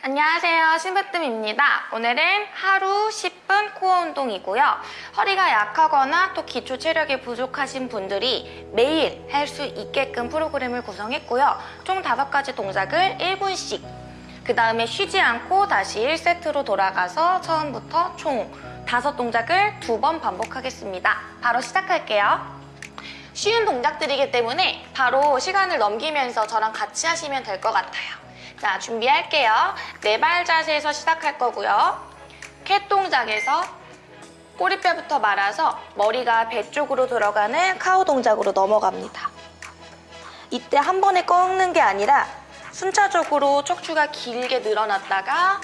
안녕하세요. 신부뜸입니다. 오늘은 하루 10분 코어 운동이고요. 허리가 약하거나 또 기초 체력이 부족하신 분들이 매일 할 수 있게끔 프로그램을 구성했고요. 총 5가지 동작을 1분씩. 그 다음에 쉬지 않고 다시 1세트로 돌아가서 처음부터 총 5동작을 두 번 반복하겠습니다. 바로 시작할게요. 쉬운 동작들이기 때문에 바로 시간을 넘기면서 저랑 같이 하시면 될 것 같아요 자, 준비할게요. 네 발 자세에서 시작할 거고요. 캣 동작에서 꼬리뼈부터 말아서 머리가 배 쪽으로 들어가는 카우 동작으로 넘어갑니다. 이때 한 번에 꺾는 게 아니라 순차적으로 척추가 길게 늘어났다가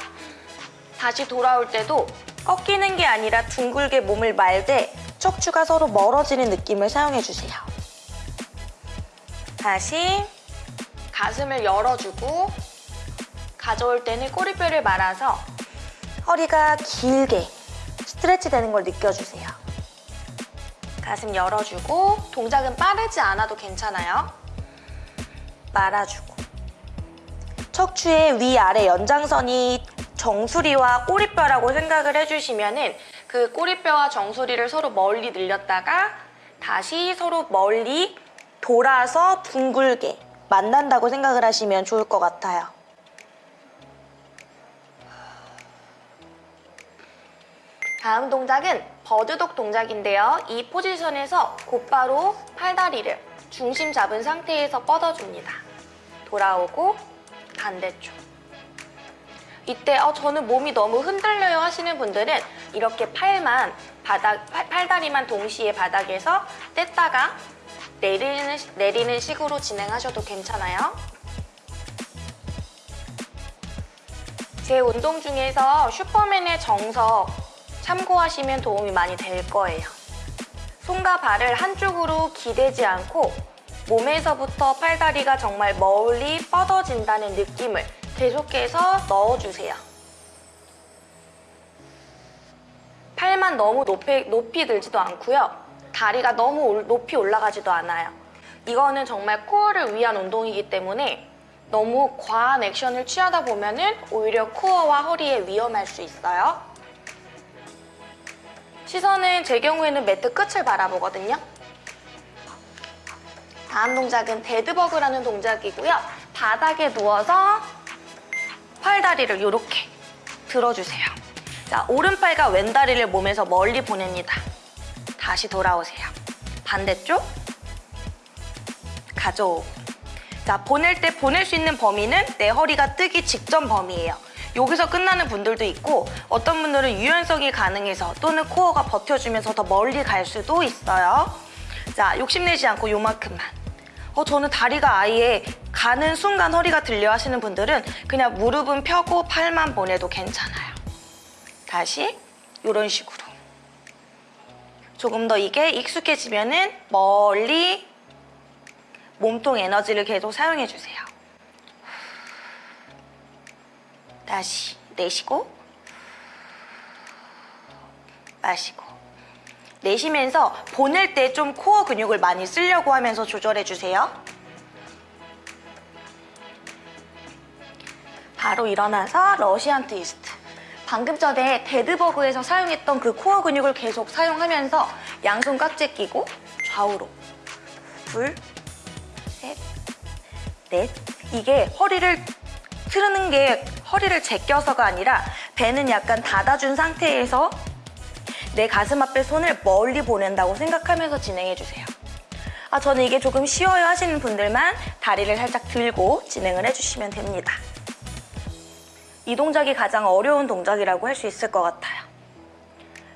다시 돌아올 때도 꺾이는 게 아니라 둥글게 몸을 말되 척추가 서로 멀어지는 느낌을 사용해주세요. 다시 가슴을 열어주고 가져올 때는 꼬리뼈를 말아서 허리가 길게 스트레치 되는 걸 느껴주세요. 가슴 열어주고 동작은 빠르지 않아도 괜찮아요. 말아주고 척추의 위아래 연장선이 정수리와 꼬리뼈라고 생각을 해주시면 은그 꼬리뼈와 정수리를 서로 멀리 늘렸다가 다시 서로 멀리 돌아서 둥글게 만난다고 생각을 하시면 좋을 것 같아요. 다음 동작은 버드독 동작인데요. 이 포지션에서 곧바로 팔다리를 중심 잡은 상태에서 뻗어줍니다. 돌아오고 반대쪽. 이때 어, 저는 몸이 너무 흔들려요 하시는 분들은 이렇게 팔만 바닥, 팔, 팔다리만 동시에 바닥에서 뗐다가 내리는, 내리는 식으로 진행하셔도 괜찮아요. 제 운동 중에서 슈퍼맨의 정석 참고하시면 도움이 많이 될 거예요. 손과 발을 한쪽으로 기대지 않고 몸에서부터 팔다리가 정말 멀리 뻗어진다는 느낌을 계속해서 넣어주세요. 팔만 너무 높이, 높이 들지도 않고요. 다리가 너무 높이 올라가지도 않아요. 이거는 정말 코어를 위한 운동이기 때문에 너무 과한 액션을 취하다 보면 은 오히려 코어와 허리에 위험할 수 있어요. 시선은 제 경우에는 매트 끝을 바라보거든요. 다음 동작은 dead bug라는 동작이고요. 바닥에 누워서 팔다리를 이렇게 들어주세요. 자, 오른팔과 왼다리를 몸에서 멀리 보냅니다. 다시 돌아오세요. 반대쪽 가져오고 자, 보낼 때 보낼 수 있는 범위는 내 허리가 뜨기 직전 범위예요. 여기서 끝나는 분들도 있고 어떤 분들은 유연성이 가능해서 또는 코어가 버텨주면서 더 멀리 갈 수도 있어요. 자, 욕심내지 않고 요만큼만. 어, 저는 다리가 아예 가는 순간 허리가 들려 하시는 분들은 그냥 무릎은 펴고 팔만 보내도 괜찮아요. 다시 이런 식으로. 조금 더 이게 익숙해지면 은 멀리 몸통 에너지를 계속 사용해주세요. 다시 내쉬고 마시고 내쉬면서 보낼 때 좀 코어 근육을 많이 쓰려고 하면서 조절해주세요. 바로 일어나서 Russian twist. 방금 전에 dead bug에서 사용했던 그 코어 근육을 계속 사용하면서 양손 깍지 끼고 좌우로 둘, 셋, 넷 이게 허리를 틀는 게 허리를 제껴서가 아니라 배는 약간 닫아준 상태에서 내 가슴 앞에 손을 멀리 보낸다고 생각하면서 진행해주세요. 아, 저는 이게 조금 쉬워요 하시는 분들만 다리를 살짝 들고 진행을 해주시면 됩니다. 이 동작이 가장 어려운 동작이라고 할 수 있을 것 같아요.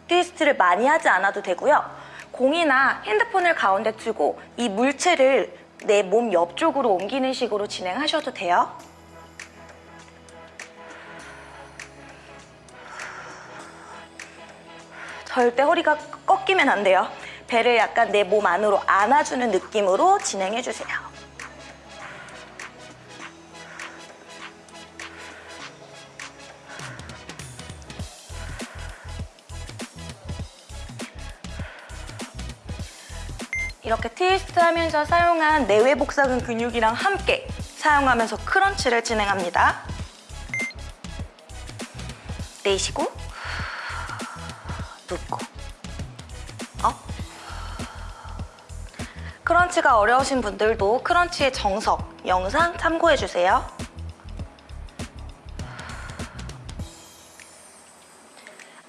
트위스트를 많이 하지 않아도 되고요. 공이나 핸드폰을 가운데 두고 이 물체를 내 몸 옆쪽으로 옮기는 식으로 진행하셔도 돼요. 절대 허리가 꺾이면 안 돼요. 배를 약간 내 몸 안으로 안아주는 느낌으로 진행해주세요. 이렇게 트위스트 하면서 사용한 내외 복사근 근육이랑 함께 사용하면서 crunch를 진행합니다. 내쉬고 up crunch가 어려우신 분들도 crunch의 정석 영상 참고해주세요.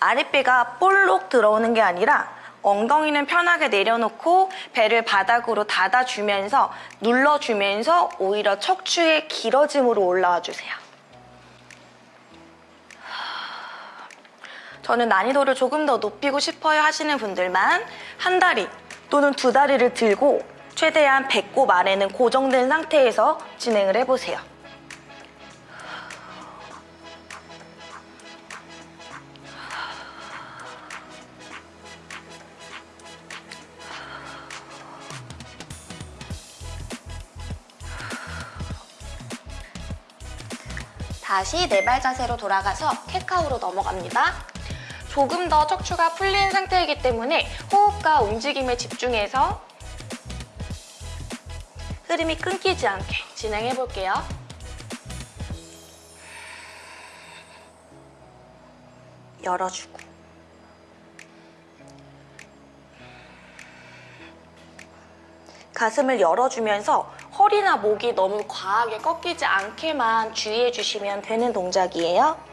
아랫배가 볼록 들어오는 게 아니라 엉덩이는 편하게 내려놓고 배를 바닥으로 닫아주면서 눌러주면서 오히려 척추의 길어짐으로 올라와 주세요. 저는 난이도를 조금 더 높이고 싶어요 하시는 분들만 한 다리 또는 두 다리를 들고 최대한 배꼽 아래는 고정된 상태에서 진행을 해보세요. 다시 네발 자세로 돌아가서 캣카우로 넘어갑니다. 조금 더 척추가 풀린 상태이기 때문에 호흡과 움직임에 집중해서 흐름이 끊기지 않게 진행해 볼게요. 열어주고 가슴을 열어주면서 허리나 목이 너무 과하게 꺾이지 않게만 주의해 주시면 되는 동작이에요.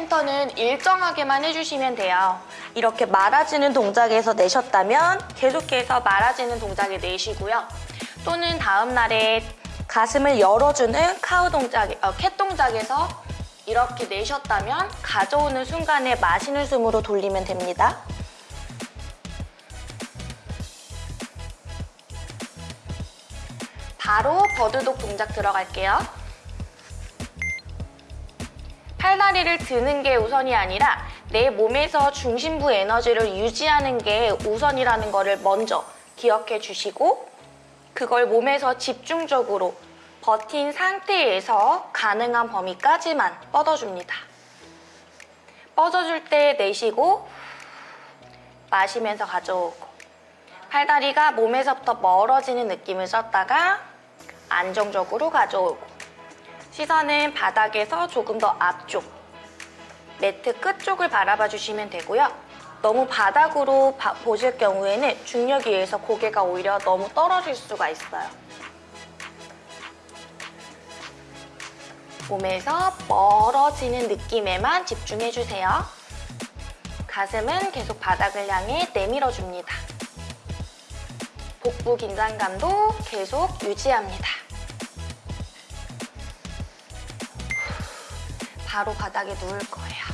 펜터는 일정하게만 해주시면 돼요. 이렇게 말아지는 동작에서 내셨다면 계속해서 말아지는 동작에 내쉬고요. 또는 다음 날에 가슴을 열어주는 카우 동작, 어, 캣 동작에서 이렇게 내셨다면 가져오는 순간에 마시는 숨으로 돌리면 됩니다. 바로 버드독 동작 들어갈게요. 팔다리를 드는 게 우선이 아니라 내 몸에서 중심부 에너지를 유지하는 게 우선이라는 거를 먼저 기억해 주시고 그걸 몸에서 집중적으로 버틴 상태에서 가능한 범위까지만 뻗어줍니다. 뻗어줄 때 내쉬고 마시면서 가져오고 팔다리가 몸에서부터 멀어지는 느낌을 썼다가 안정적으로 가져오고 시선은 바닥에서 조금 더 앞쪽 매트 끝쪽을 바라봐 주시면 되고요. 너무 바닥으로 바, 보실 경우에는 중력에 의해서 고개가 오히려 너무 떨어질 수가 있어요. 몸에서 멀어지는 느낌에만 집중해주세요. 가슴은 계속 바닥을 향해 내밀어줍니다. 복부 긴장감도 계속 유지합니다. 바로 바닥에 누울 거예요.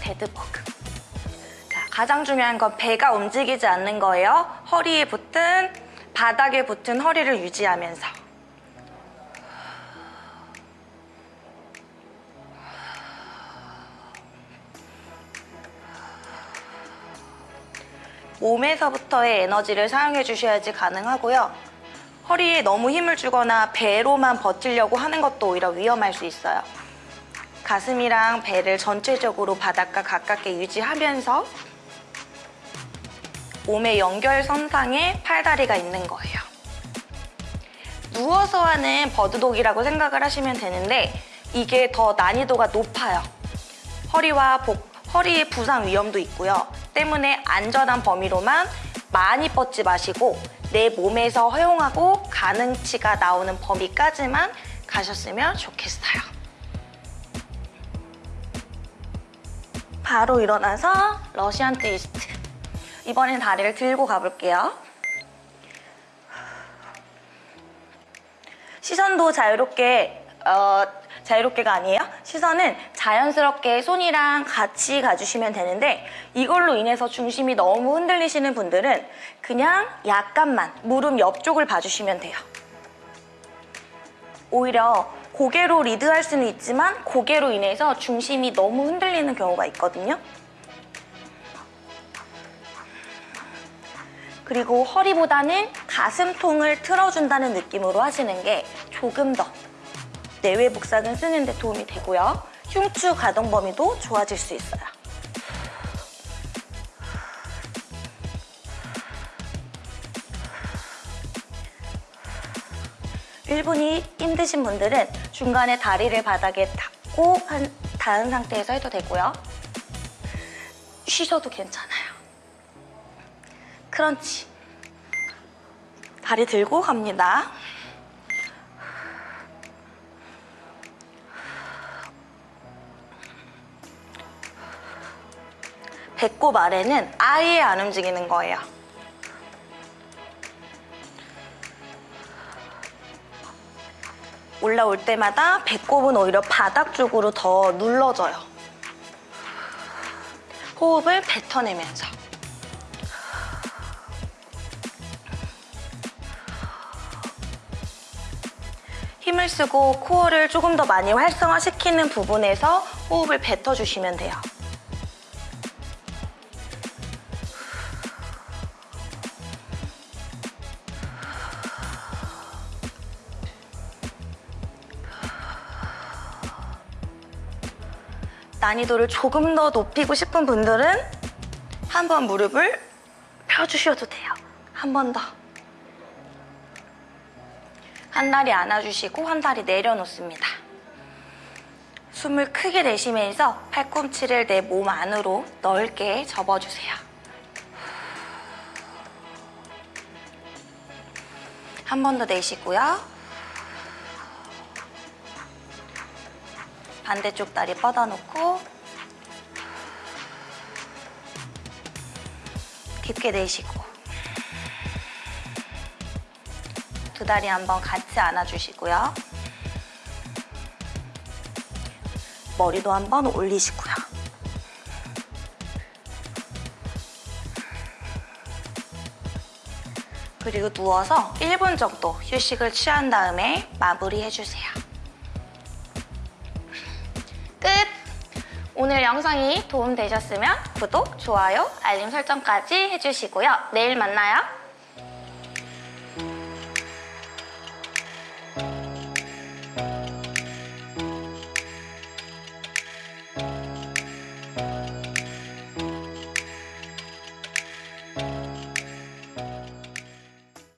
데드버그. 자, 가장 중요한 건 배가 움직이지 않는 거예요. 허리에 붙은, 바닥에 붙은 허리를 유지하면서. 몸에서부터의 에너지를 사용해 주셔야지 가능하고요. 허리에 너무 힘을 주거나 배로만 버티려고 하는 것도 오히려 위험할 수 있어요. 가슴이랑 배를 전체적으로 바닥과 가깝게 유지하면서 몸의 연결선상에 팔다리가 있는 거예요. 누워서 하는 버드독이라고 생각을 하시면 되는데 이게 더 난이도가 높아요. 허리와 복, 허리의 부상 위험도 있고요. 때문에 안전한 범위로만 많이 뻗지 마시고 내 몸에서 허용하고 가능치가 나오는 범위까지만 가셨으면 좋겠어요. 바로 일어나서 러시안 트위스트. 이번엔 다리를 들고 가볼게요. 시선도 자유롭게 어, 자유롭게가 아니에요. 시선은 자연스럽게 손이랑 같이 가주시면 되는데 이걸로 인해서 중심이 너무 흔들리시는 분들은 그냥 약간만 무릎 옆쪽을 봐주시면 돼요. 오히려 고개로 리드할 수는 있지만 고개로 인해서 중심이 너무 흔들리는 경우가 있거든요. 그리고 허리보다는 가슴통을 틀어준다는 느낌으로 하시는 게 조금 더 내외 복사근 쓰는 데 도움이 되고요. 흉추 가동 범위도 좋아질 수 있어요. 1분이 힘드신 분들은 중간에 다리를 바닥에 닿고 한, 닿은 상태에서 해도 되고요. 쉬셔도 괜찮아요. 크런치. 다리 들고 갑니다. 배꼽 아래는 아예 안 움직이는 거예요. 올라올 때마다 배꼽은 오히려 바닥 쪽으로 더 눌러져요. 호흡을 뱉어내면서. 힘을 쓰고 코어를 조금 더 많이 활성화시키는 부분에서 호흡을 뱉어주시면 돼요. 난이도를 조금 더 높이고 싶은 분들은 한 번 무릎을 펴주셔도 돼요. 한 번 더. 한 다리 안아주시고 한 다리 내려놓습니다. 숨을 크게 내쉬면서 팔꿈치를 내 몸 안으로 넓게 접어주세요. 한 번 더 내쉬고요. 반대쪽 다리 뻗어놓고 깊게 내쉬고 두 다리 한번 같이 안아주시고요. 머리도 한번 올리시고요. 그리고 누워서 1분 정도 휴식을 취한 다음에 마무리해주세요. 오늘 영상이 도움되셨으면 구독, 좋아요, 알림 설정까지 해주시고요. 내일 만나요.